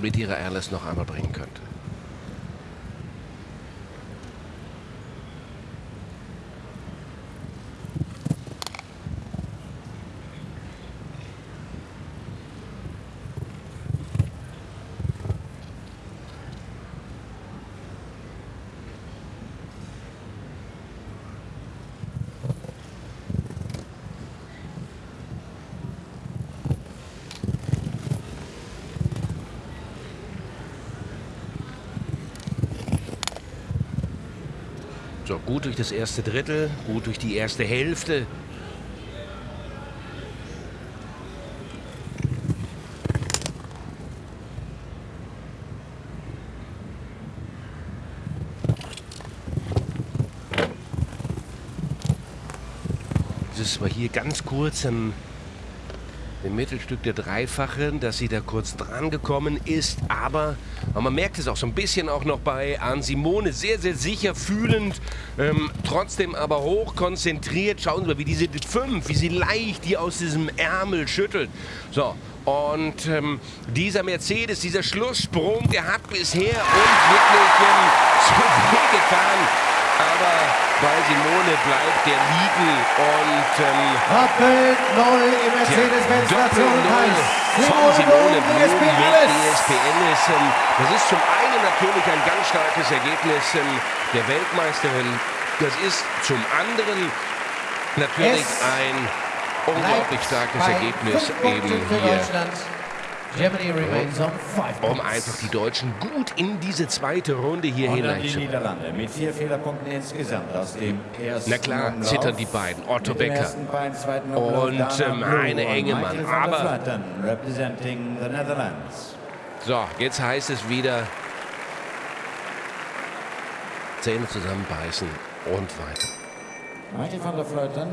mit ihrer Alice noch einmal bringen könnte. So, gut durch das erste Drittel, gut durch die erste Hälfte. Das mal hier ganz kurz im, im Mittelstück der Dreifachen, dass sie da kurz dran gekommen ist. Aber, aber man merkt es auch so ein bisschen auch noch bei An Simone. Sehr, sehr sicher fühlend, ähm, trotzdem aber hoch konzentriert. Schauen Sie mal, wie diese 5, wie sie leicht die aus diesem Ärmel schüttelt. So, und ähm, dieser Mercedes, dieser Schlusssprung, der hat bisher uns wirklich ähm. Bei Simone bleibt der liegen und ähm, Doppel Null im Mercedes-Benz Doppel-Null von Simone Blum mit DSPN ist. Ähm, das ist zum einen natürlich ein ganz starkes Ergebnis ähm, der Weltmeisterin. Das ist zum anderen natürlich Es ein unglaublich starkes Ergebnis eben hier um einfach die Deutschen gut in diese zweite Runde hier hineinzubringen. Mit vier Fehlerpunkten insgesamt aus dem ersten Na klar, Umlauf. zittern die beiden. Otto Becker beiden, und, ähm, Heine Engemann. Aber-. So, jetzt heißt es wieder Zähne zusammenbeißen und weiter.